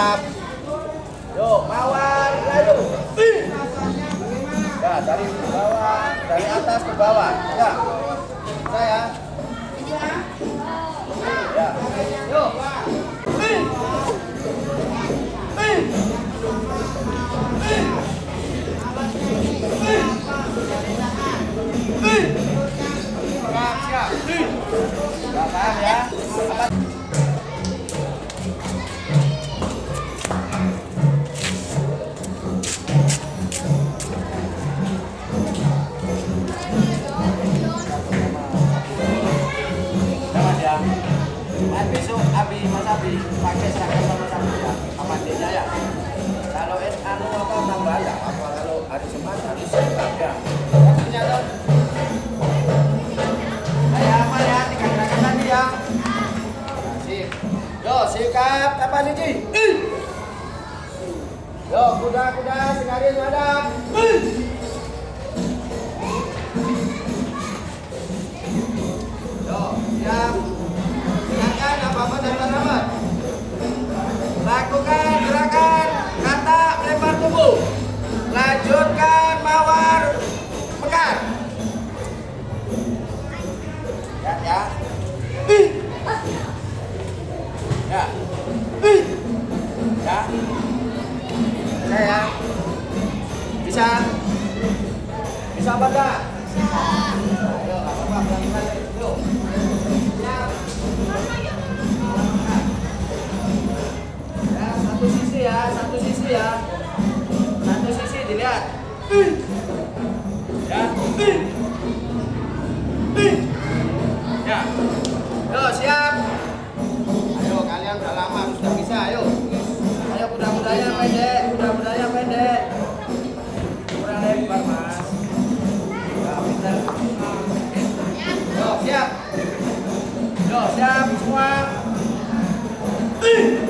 siap. Yo, mawar, lalu. Ya, dari bawah, dari atas ke bawah. Ya, saya. Ya, yo. Siap, siap. Ya, ya. Ya, Yo sikat apa sih? Yo kuda-kuda segaris hadap. Yo siap. Silakan apa-apa dan sahabat. Lakukan gerakan kata melempar tubuh. Lanjutkan mawar mekar. Yo, siap. Ayo kalian udah lama sudah bisa, ayo. Ayo kuda-kudanya pendek, kuda-kudanya pendek. Kurang lebar, Mas. Ya, pintar. Yo, siap. Yo, siap semua. Benar.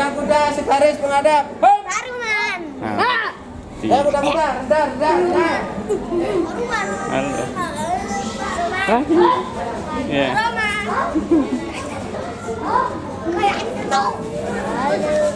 Kuda-kuda sebaris menghadap. Hop. Nah, rendah, rendah. Halo. Hah? Ya. Halo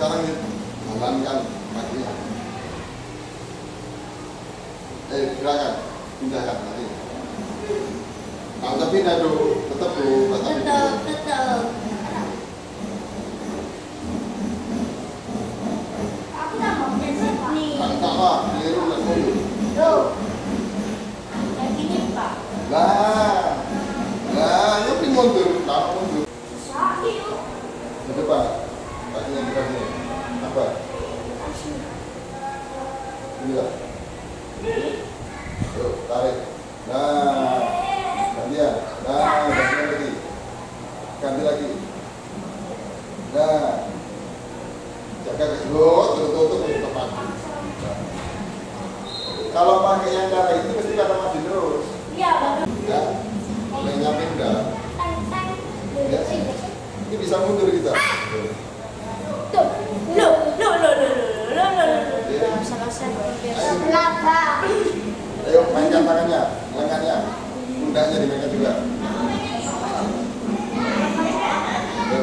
sekarang jalankan kakinya. Eh gerakan pindahkan nanti kalau tapi pindah dulu tetap dulu tetap Tetap, tetap. Aku tak mau nih. tak sama keliru dan mundur Tuh. Kayak gini, Pak. lah lah nyopi mundur tak mundur Sakit. ke depan kakinya di sini apa lah Yuk, tarik nah gantian nah gantian lagi ganti lagi nah jaga keselut terus tutup di depan Nah. kalau pakai yang cara itu mesti kata maju terus Iya, bagus. ya mulai nyampe udah Tang, tang. ya ini bisa mundur kita Tuh. Loh, loh, loh, loh, loh, loh, loh, loh. Ya. Kenapa? ayo mainkan tangannya lengannya pundaknya dimainkan juga Ayo.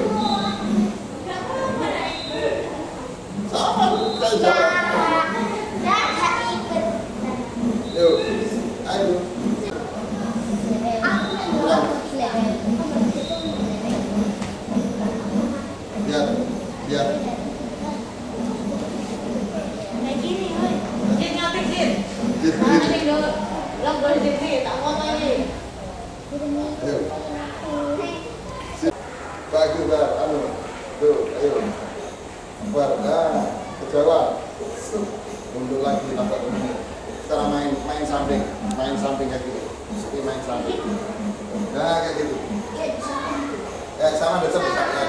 sama kayak jalan yuk ayo biar biar Jadi, ayo Sip. bagus bar anu tuh ayo bar nah kejauhan Sup. mundur lagi tambah sekarang main main samping main samping kayak gitu. Ini main samping. Nah kayak gitu. Ya sama besar besar ya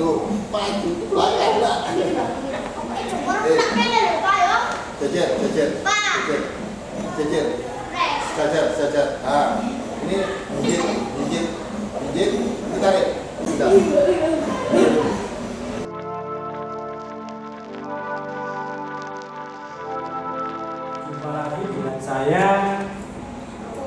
tuh maju belakang lah jejer jejer jejer jejer jajar jajar. Ah ini gigit gigit gigit ini tarik udah Jumpa lagi dengan saya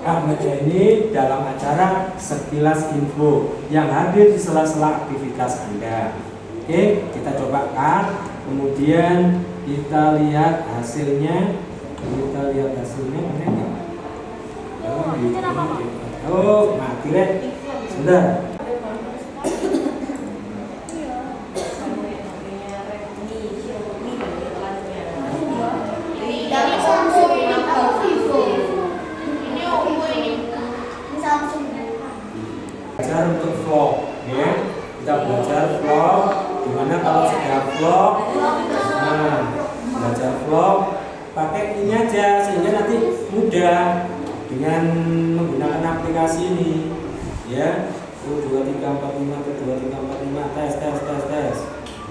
Ahmad Yani dalam acara Sekilas Info yang hadir di sela-sela aktivitas Anda. Oke, kita coba cut, kemudian kita lihat hasilnya. Kita lihat hasilnya mana enggak? Oh, gitu. Oh, mati deh. Sudah. Dari Samsung ke Vivo. Ini Oppo ini. Ini Samsung. belajar untuk vlog ya kita belajar vlog di mana kalau sudah vlog nah belajar vlog pakai ini aja sehingga nanti mudah dengan menggunakan aplikasi ini ya Oh, dua tiga empat lima dua tiga empat lima tes tes tes tes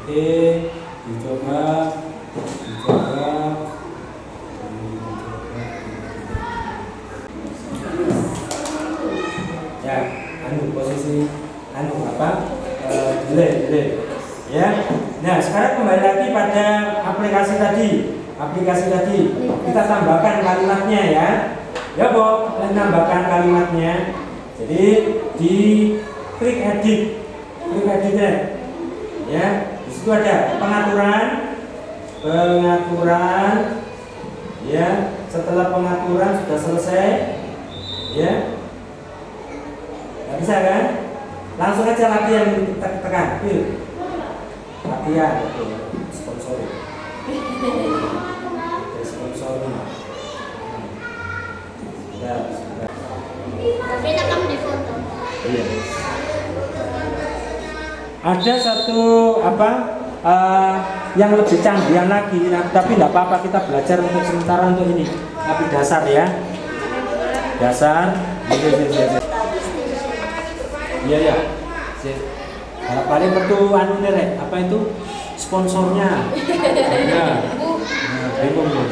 oke dicoba dicoba ya anu posisi anu apa? Eh, delay delay. Ya nah sekarang kembali lagi pada aplikasi tadi aplikasi tadi. Kita tambahkan kalimatnya ya. Ya Bob tambahkan kalimatnya. Jadi di klik edit klik editnya. Ya di situ ada pengaturan pengaturan ya setelah pengaturan sudah selesai ya Nggak bisa kan? Langsung aja latihan kita tekan. Latihan, Oke, sponsor. Sudah, sudah. Tapi di foto. Iya. Ada satu apa eh, yang lebih canggihan lagi, nah, tapi tidak apa-apa kita belajar untuk sementara untuk ini, tapi dasar ya. dasar iya iya iya iya. iya ya Sip. Harap paling perlu anu nih, Rek. apa itu sponsornya ya nah, bingung nih